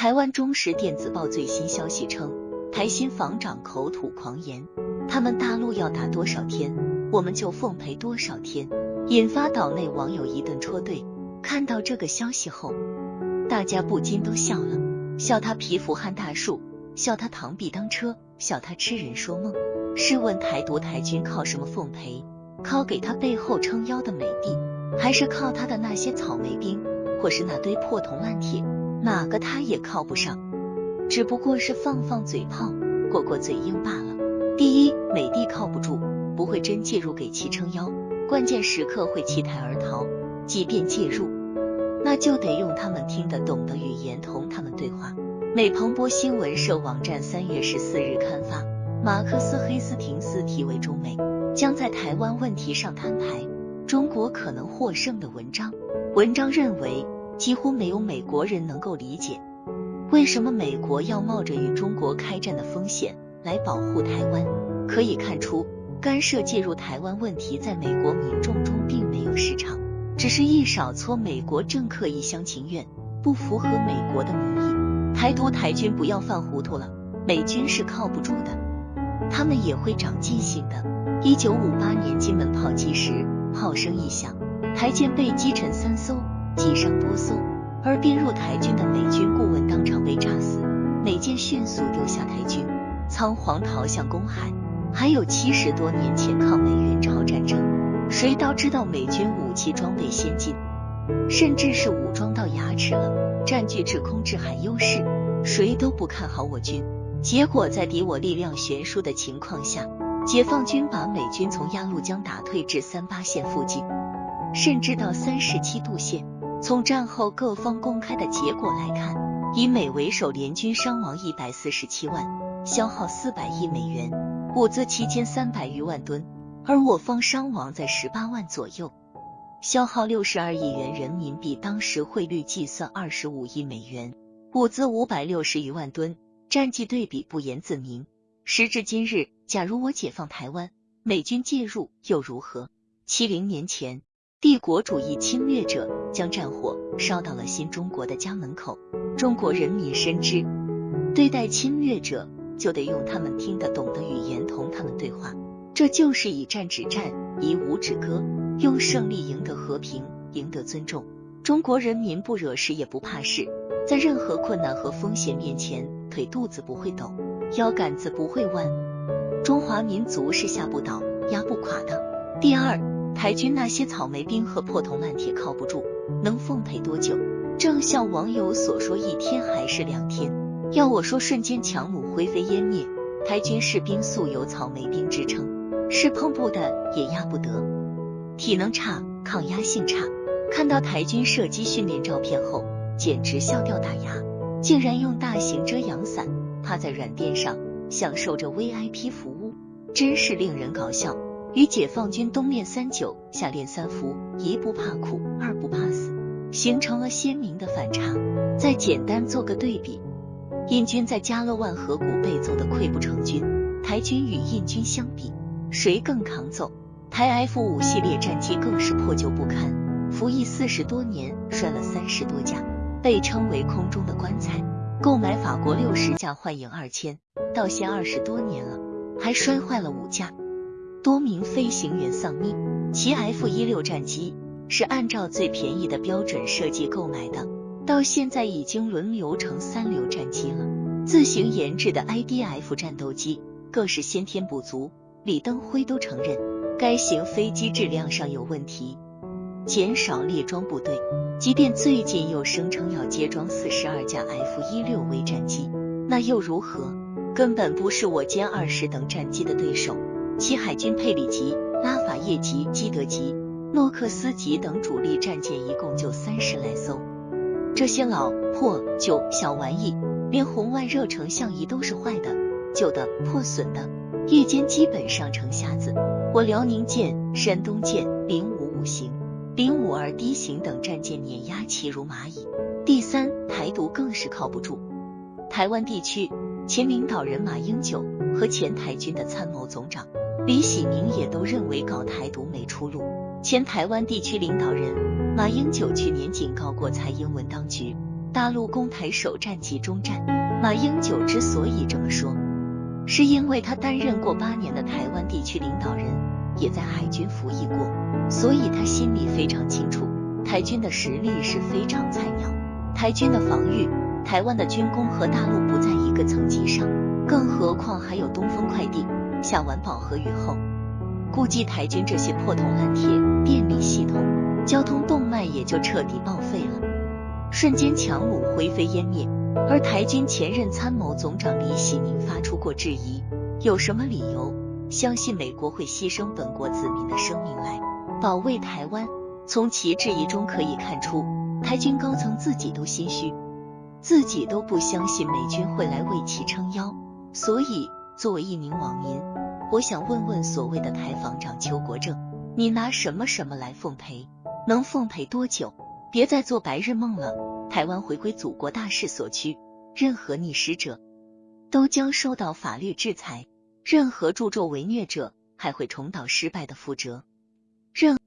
台湾中时电子报最新消息称，台新防长口吐狂言，他们大陆要打多少天，我们就奉陪多少天，引发岛内网友一顿戳对。看到这个消息后，大家不禁都笑了，笑他蚍蜉撼大树，笑他螳臂当车，笑他痴人说梦。试问台独台军靠什么奉陪？靠给他背后撑腰的美帝，还是靠他的那些草莓兵，或是那堆破铜烂铁？哪个他也靠不上，只不过是放放嘴炮、过过嘴瘾罢了。第一，美帝靠不住，不会真介入给其撑腰，关键时刻会弃台而逃。即便介入，那就得用他们听得懂的语言同他们对话。美彭博新闻社网站三月十四日刊发，马克思黑斯廷斯题为“中美将在台湾问题上摊牌，中国可能获胜”的文章。文章认为。几乎没有美国人能够理解，为什么美国要冒着与中国开战的风险来保护台湾。可以看出，干涉介入台湾问题在美国民众中并没有市场，只是一少撮美国政客一厢情愿，不符合美国的民意。台独台军不要犯糊涂了，美军是靠不住的，他们也会长记性的。一九五八年金门炮击时，炮声一响，台舰被击沉三艘。击伤多艘，而编入台军的美军顾问当场被炸死，美舰迅速丢下台军，仓皇逃向公海。还有七十多年前抗美援朝战争，谁都知道美军武器装备先进，甚至是武装到牙齿了，占据制空制海优势，谁都不看好我军。结果在敌我力量悬殊的情况下，解放军把美军从鸭绿江打退至三八线附近，甚至到三十七度线。从战后各方公开的结果来看，以美为首联军伤亡一百四十七万，消耗四百亿美元，物资七千三百余万吨，而我方伤亡在十八万左右，消耗六十二亿元人民币，当时汇率计算二十五亿美元，物资五百六十余万吨，战绩对比不言自明。时至今日，假如我解放台湾，美军介入又如何？七零年前。帝国主义侵略者将战火烧到了新中国的家门口，中国人民深知，对待侵略者就得用他们听得懂的语言同他们对话，这就是以战止战，以武止戈，用胜利赢得和平，赢得尊重。中国人民不惹事也不怕事，在任何困难和风险面前，腿肚子不会抖，腰杆子不会弯，中华民族是吓不倒、压不垮的。第二。台军那些草莓兵和破铜烂铁靠不住，能奉陪多久？正像网友所说，一天还是两天？要我说，瞬间强弩灰飞烟灭。台军士兵素有草莓兵之称，是碰不得也压不得，体能差，抗压性差。看到台军射击训练照片后，简直笑掉大牙，竟然用大型遮阳伞趴在软垫上，享受着 VIP 服务，真是令人搞笑。与解放军冬练三九，夏练三伏，一不怕苦，二不怕死，形成了鲜明的反差。再简单做个对比，印军在加勒万河谷被揍得溃不成军，台军与印军相比，谁更抗揍？台 F 五系列战机更是破旧不堪，服役四十多年，摔了三十多架，被称为空中的棺材。购买法国六十架幻影二千，到现二十多年了，还摔坏了五架。多名飞行员丧命，其 F 一六战机是按照最便宜的标准设计购买的，到现在已经轮流成三流战机了。自行研制的 IDF 战斗机更是先天不足，李登辉都承认该型飞机质量上有问题，减少列装部队。即便最近又声称要接装四十二架 F 一六 V 战机，那又如何？根本不是我歼二十等战机的对手。其海军佩里级、拉法叶级、基德级、诺克斯级等主力战舰一共就三十来艘，这些老破旧小玩意，连红外热成像仪都是坏的、旧的、破损的，夜间基本上成瞎子。我辽宁舰、山东舰零五五型、零五二 D 型等战舰碾压其如蚂蚁。第三，台独更是靠不住。台湾地区前领导人马英九和前台军的参谋总长。李喜明也都认为搞台独没出路。前台湾地区领导人马英九去年警告过蔡英文当局，大陆攻台首战即中战。马英九之所以这么说，是因为他担任过八年的台湾地区领导人，也在海军服役过，所以他心里非常清楚，台军的实力是非常菜鸟，台军的防御，台湾的军工和大陆不在一个层级上，更何况还有东风快递、下完饱和雨后，估计台军这些破铜烂铁、电力系统、交通动脉也就彻底报废了，瞬间强弩灰飞烟灭。而台军前任参谋总长李喜宁发出过质疑，有什么理由相信美国会牺牲本国子民的生命来保卫台湾？从其质疑中可以看出，台军高层自己都心虚，自己都不相信美军会来为其撑腰。所以，作为一名网民，我想问问所谓的台防长邱国正，你拿什么什么来奉陪？能奉陪多久？别再做白日梦了。台湾回归祖国大势所趋，任何逆施者都将受到法律制裁，任何助纣为虐者还会重蹈失败的覆辙。任